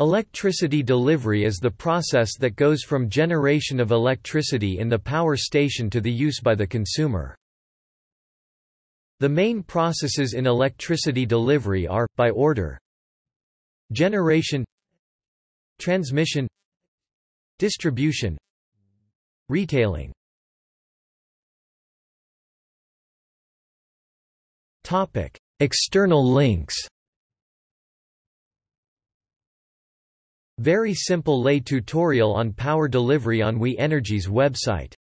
Electricity delivery is the process that goes from generation of electricity in the power station to the use by the consumer. The main processes in electricity delivery are, by order Generation Transmission Distribution Retailing External links Very simple lay tutorial on power delivery on We Energies' website